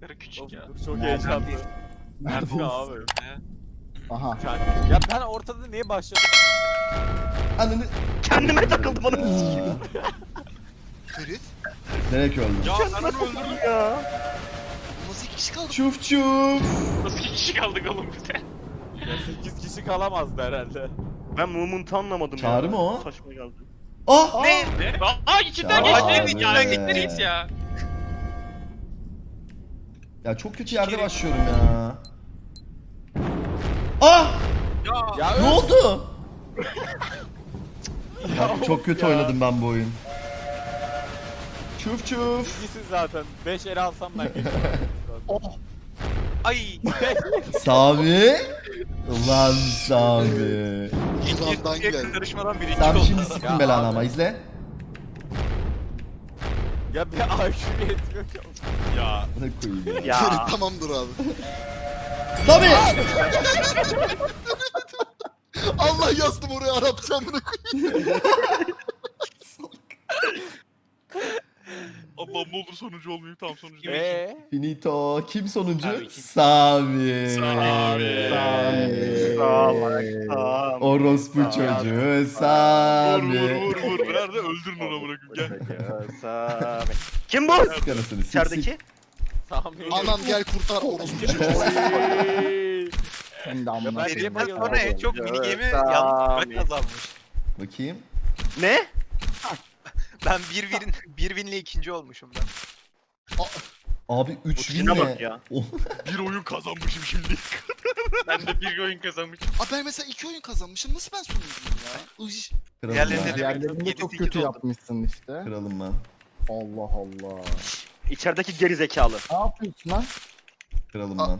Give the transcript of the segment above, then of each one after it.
Karı küçük ya. Çok heyecanlı. Nerede Ya abi. Aha. Kendi- Ya ben ortada niye başladım? Ananı... Kendime takıldım onu sikeyim. Ferit. Nereye ki öldüm? Ya ananı öldürdüm. ya. Nasıl iki kişi kaldı? Çuf çuf. Nasıl iki kişi kaldık oğlum bize? Ya 8 kişi kalamazdı herhalde. Ben movement'ı anlamadım ya. Çağrı mı o? Saçma geldi. Ah! Ne? Ne? Aa içinden Ya geçti. abi. İçinden geçtiniz ya. Ya çok kötü yerde başlıyorum ya. Ah! Ya. Ya Ne öl- oldu? Ya çok kötü ya. oynadım ben bu oyun. Çuf çuf. İyisin zaten. 5 el alsam ben geçerim. Ay. Sami. Ulan Sami. Yılandan İki geldi. karışmadan birinci Sen şimdi sıktın Ya belanı ama izle. Ya bir IQ yetmiyor ki. Ya. Ne koyayım ya. Ya. Ferit tamamdır abi. Sami! Allah yazdım oraya Arapça amına koyayım. Allah'ım ne olur sonucu olmayayım tam sonucu değil. Eee? Finito. Kim sonuncu? Tabii ki. Sami. Sami. Tamam. Orospu Sami. çocuğu Vur vur Sami. vur vur. Nerede? Öldürün onu bırakın gel. Sami. Kim bu? Sik. İçerideki. Sami. Anam gel kurtar orospu çocuğu. Hem de amına ben koyayım. bayıldım? Sonra en çok mini gemi Sami. yalnız kazanmış. Bakayım. Ne? Ben bir win, bir winle ikinci olmuşum ben. Abi 3 win Uçuna ne? bak ya. Bir oyun kazanmışım şimdi. ben de bir oyun kazanmışım. Abi ben mesela iki oyun kazanmışım. Nasıl ben sonuncuyum ya? Iş. kralım Diğerlerine ben. de- Yedi, çok sekiz kötü oldu. yapmışsın işte. Kralım ben. Allah Allah. İçerideki geri zekalı. Ne yapıyorsun lan? Kralım Aa. ben.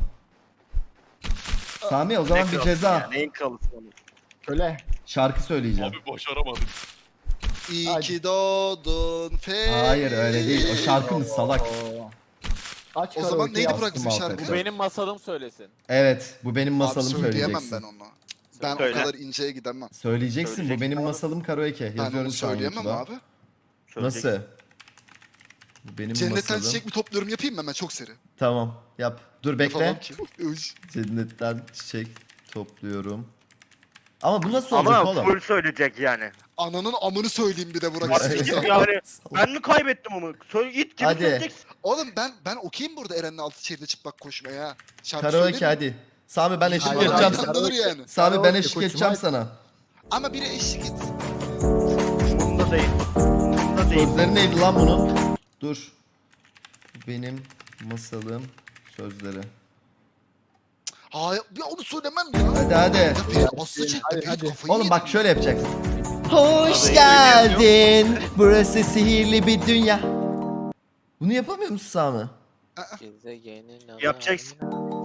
Sami o zaman Ne bir ceza. ya, Neyin kralısı onu? Köle. Şarkı söyleyeceğim. Abi başaramadık. İyi Hadi. ki doğdun Ferit. Hayır öyle değil. O şarkı mı salak? Aç O zaman karaoke'yi neydi bizim alt şarkı? Bu efe. benim masalım söylesin. Evet bu benim Abi masalım söyleyemem söyleyeceksin. ben onu. Ben Söyle. o kadar inceye gidemem. Söyleyeceksin bu Söyleyeceksin benim abi. masalım karaoke. Ben Yazıyorum onu şu an söyleyemem YouTube'a. abi. Nasıl? Bu benim Cennetten masalım. çiçek mi topluyorum yapayım mı hemen çok seri. Tamam yap. Dur bekle. Yapamam ki. Üş. Cennetten çiçek topluyorum. Ama bu nasıl olacak Ama oğlum? full söyleyecek yani. Ananın amını söyleyeyim bir de Burak istiyorsan. yani ben mi kaybettim onu? Söyle it gibi Hadi. söyleyeceksin. Oğlum ben ben okuyayım burada Eren'le altı şehirde çıplak koşmaya ha. Şarkı Karaoke söyleyeyim hadi. Sami ben eşlik Hayır, Hayır, edeceğim. hayır, sana. Anladır yani. Sami ben Karaoke eşlik koçum, edeceğim hadi. sana. Ama biri eşlik et. Bunda değil. Bunda değil. Sözleri neydi lan bunun? Dur. Benim masalım sözleri. Hayır ya onu söylemem ya. Hadi hadi. Ya aslı çekti Hadi, Ferit hadi. Oğlum bak şöyle yapacaksın. Hoş geldin. Burası sihirli bir dünya. Bunu yapamıyor musun Sami? Gezegenin Yapacaksın.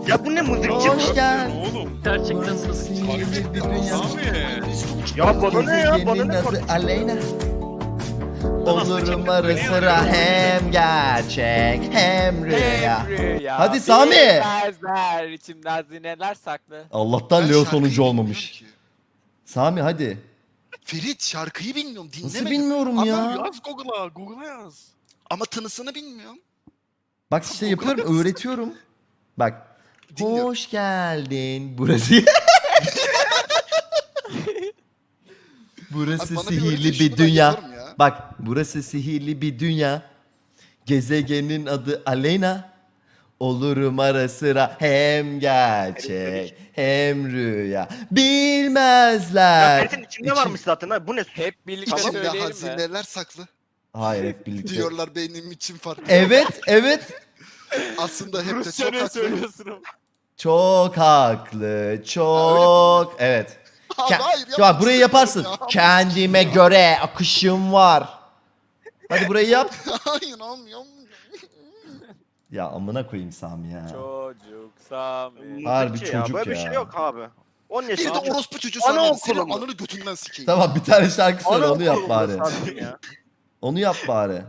Ya bu ne mızıkçı Hoş geldin. Oğlum. Gerçekten sihirli bir dünya. Abi. Ya bana ne ya? Bana ne? Aleyna. Olurum ara sıra hem gerçek hem rüya. Hadi Sami. Bilmezler içimde hazineler saklı. Allah'tan Leo bilmiyorum olmamış. Sami hadi. Ferit şarkıyı bilmiyorum dinlemedim. Nasıl bilmiyorum Ama ya. Yaz Google'a. Google'a yaz. Ama tınısını bilmiyorum. Bak işte yapıyorum, öğretiyorum. Bak. Dinliyorum. Hoş geldin. Burası Burası Abi sihirli bir ben dünya. Bak, burası sihirli bir dünya. Gezegenin adı Aleyna. Olurum ara sıra hem gerçek hem rüya. Ya Bilmezler. Ferit'in içinde İçin- varmış zaten ha. Bu ne? Hep birlikte İçimde söyleyelim mi? hazineler saklı. Hayır hep birlikte. Diyorlar benim için farklı. Evet, evet. Aslında hep de çok haklı. söylüyorsun? Çok haklı, çok. Evet. Abi Ke- hayır yapmak burayı istemiyorum yaparsın. ya. Kendime göre akışım var. Hadi burayı yap. Hayır olmuyor. olmuyor. Ya amına koyayım Sami ya. Çocuk Sami. Harbi ya. çocuk Böyle bir ya. şey yok abi. 10 Bir yaşında. de orospu çocuğu Ana sana okulu senin mu? ananı götünden sikeyim. Tamam bir tane şarkı söyle onu yap bari. ya. Onu yap bari. Abi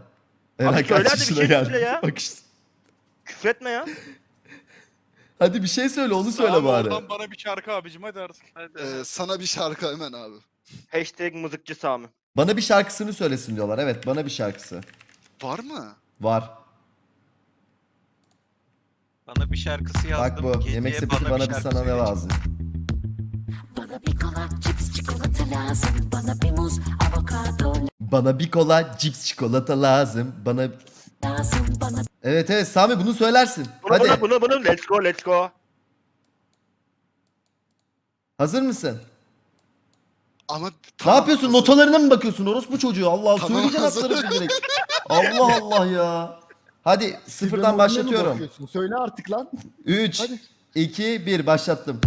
Eren söyle kaç hadi bir yaşına şey geldi? söyle ya. Bak işte. Küfretme ya. Hadi bir şey söyle onu söyle Abi bari. Oradan bana bir şarkı abicim hadi artık. Hadi. Ee, sana bir şarkı hemen abi. Hashtag mızıkçı Sami. Bana bir şarkısını söylesin diyorlar. Evet bana bir şarkısı. Var mı? Var. Bana bir şarkısı yazdım. Bak bu. Geceye Yemek sepeti bana bir şarkı sana ne söyleyecek. lazım? Bana bir kola, cips, çikolata lazım. Bana bir muz, avokado Bana bir kola, cips, çikolata lazım. Bana... lazım. Bana Evet evet Sami bunu söylersin. Bunu Hadi. bunu bunu bunu let's go let's go. Hazır mısın? Ama Ne tamam, yapıyorsun? hazır. Notalarına mı bakıyorsun? Orospu çocuğu. Allah Allah. Tamam, Söyleyeceksin hazır. alt tarafı direkt. Allah Allah ya. Hadi sıfırdan başlatıyorum. Söyle artık lan. 3, Hadi. 2, 1 başlattım.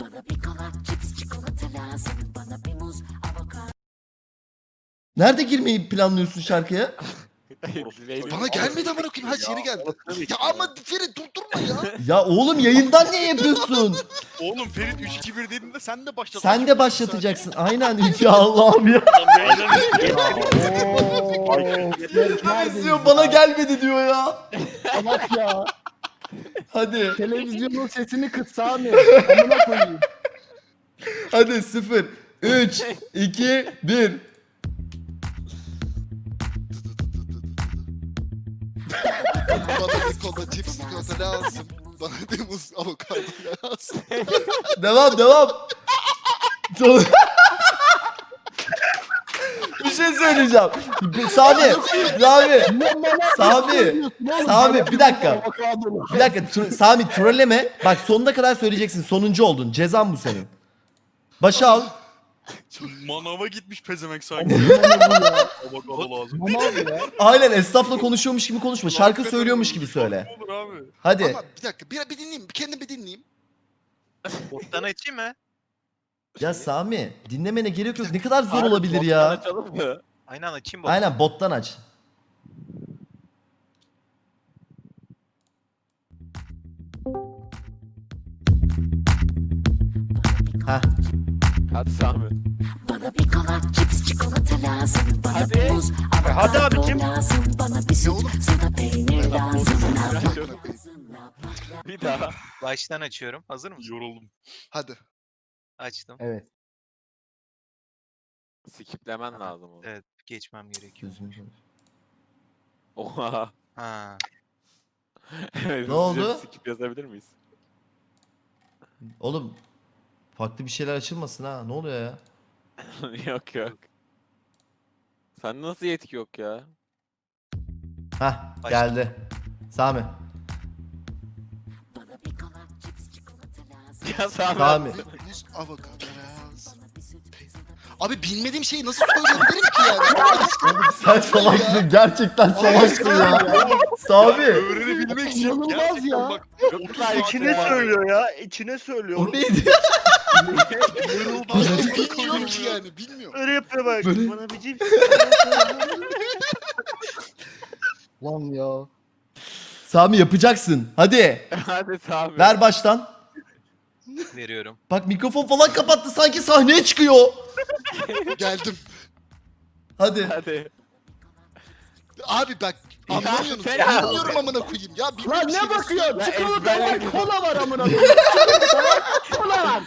bana bir kola, cips, çikolata lazım. Bana bir muz, avokado Nerede girmeyi planlıyorsun şarkıya? Bana gelmedi amına koyayım. Her yeri geldi. Ya ama Ferit durdurma ya. Ya oğlum yayından niye yapıyorsun? Oğlum Ferit 3-2-1 dediğinde sen de başlat. Sen de başlatacaksın. Aynen. Ya Allah'ım ya. İzliyor bana gelmedi diyor ya. Salak ya. Hadi. Televizyonun sesini kıs Sami. Amına koyayım. Hadi 0, 3, 2, 1. kola, cips, çikolata lazım. Bana bir muz, avokado lazım. Devam devam. Bir şey söyleyeceğim. Sami, Sami, Sami? Sami, bir dakika. bir dakika tr- Sami trolleme. Bak sonuna kadar söyleyeceksin. Sonuncu oldun. Cezan bu senin. Başa al. Manava gitmiş pezemek sanki. Avokado lazım. Manav ya. Aynen esnafla konuşuyormuş gibi konuşma. Şarkı söylüyormuş gibi söyle. Olur abi. Hadi. Ama bir dakika bir, bir dinleyeyim. Bir kendim bir dinleyeyim. Bottan açayım mı? Ya Sami dinlemene gerek yok. Ne kadar zor Abi, olabilir ya. Açalım mı? Aynen açayım bottan. Aynen bottan aç. Heh. Hadi Sami. Bana bir kola, cips, çikolata lazım. Bana Hadi. bir muz, Hadi avokado abicim. lazım. Bana bir süt, sana peynir lazım. Amına koyayım. Bir daha. Baştan açıyorum. Hazır mısın? Yoruldum. Hadi. Açtım. Evet. Skiplemen lazım onu. Evet geçmem gerekiyor. Gözünü seveyim. Oha. Ha. Evet, Ne oldu? hızlıca Skip yazabilir miyiz? Oğlum farklı bir şeyler açılmasın ha. Ne oluyor ya? yok yok. Sen nasıl yetki yok ya? Hah Başla. geldi. Sami. Bana bir kola, cips, çikolata lazım. Ya Sami. Sami. Bir muz, avokado lazım. Abi bilmediğim şeyi nasıl söyleyebilirim ki yani? Sen salaksın. Gerçekten salaksın ya. Sami. Öğrenebilmek için İnanılmaz gerçekten ya. bak. Çok 30 güzel İçine var. söylüyor ya. içine söylüyor. O neydi? Ki yani bilmiyorum. Öyle yapıyor bak. Böyle- Bana bir cips. Lan ya. Sami yapacaksın. Hadi. Hadi Sami. Ver baştan. Veriyorum. Bak mikrofon falan kapattı. Sanki sahneye çıkıyor. Geldim. Hadi. Hadi. Abi bak anlamıyorsunuz. Fena. Bilmiyorum amına koyayım ya. Lan bir şey ne bakıyorsun? Çikolata var, ezberledim. kola var amına koyayım. Kola var.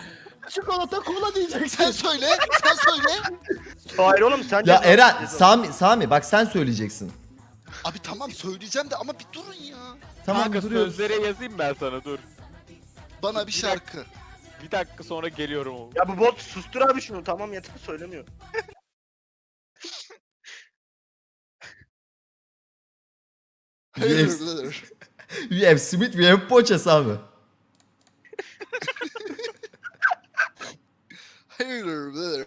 Çikolata kola Sen diyeceksin. söyle, sen söyle. Hayır oğlum sen Ya Eren. Sami, Sami bak sen söyleyeceksin. Abi tamam söyleyeceğim de ama bir durun ya. Tamam Kanka duruyoruz. sözleri yazayım ben sana dur. Bana bir şarkı. Bir dakika sonra geliyorum. Ya bu bot sustur abi şunu tamam yeter söylemiyor. Yes. We have Smith, we have Poğaça Sami. Hayır, birader.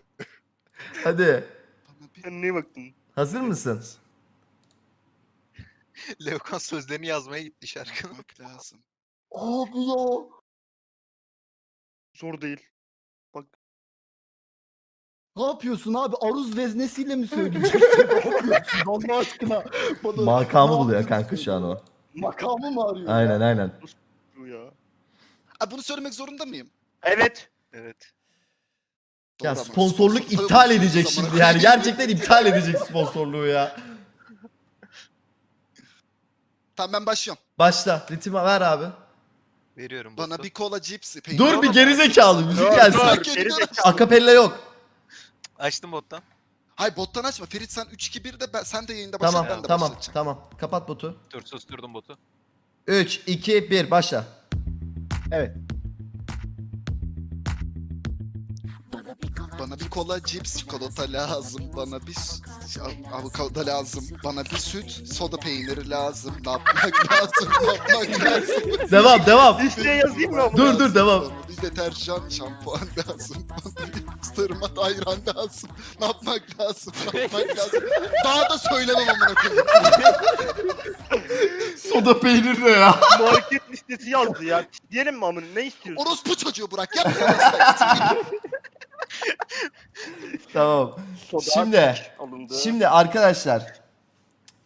Hadi. Bana bir Sen niye baktın? Hazır mısın? Leokan sözlerini yazmaya gitti şarkının. bak lazım. Abi ya. Zor değil. Ne yapıyorsun abi? Aruz veznesiyle mi söyleyeceksin? ne yapıyorsun Allah aşkına? Bana- Makamı Ne buluyor yapıyorsun kanka şu an o. Makamı mı arıyor? Aynen ya? aynen. Bu ya. Abi bunu söylemek zorunda mıyım? Evet. Evet. Ya Doğru ama sponsorluk sponsor iptal edecek şimdi yani. Gerçekten iptal edecek sponsorluğu ya. Tamam ben başlıyorum. Başla. Ritim ver abi. Veriyorum Bana botu. bir kola cips. peynir Dur bir gerizekalı müzik Dur, gelsin. dur. Geri zekalı. Akapella yok. Açtım bottan. Hayır bottan açma. Ferit sen 3-2-1 de ben, sen de yayında başla Tamam ben de tamam başlatacağım. tamam. Kapat botu. Dur susturdum botu. 3, 2, 1 başla. Evet. Bana bir kola cips, çikolata lazım. Bana bir avokado lazım. Bana bir süt, soda peyniri lazım. Ne yapmak lazım? Ne yapmak lazım? Devam devam. Listeye yazayım mı ama? Dur dur devam. Bana bir deterjan, şampuan lazım. Bana bir sırma ayran lazım. Ne yapmak lazım? Ne yapmak lazım? Daha da söylemem amına koyayım. Soda peynir ne ya? Market listesi yazdı ya. Diyelim mi amına ne istiyorsun? Orospu çocuğu bırak. Yapma ya. tamam. Soda Şimdi alındı. şimdi arkadaşlar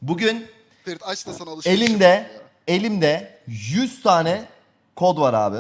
bugün Ferit aç da sana alışveriş elimde elimde 100 tane kod var abi.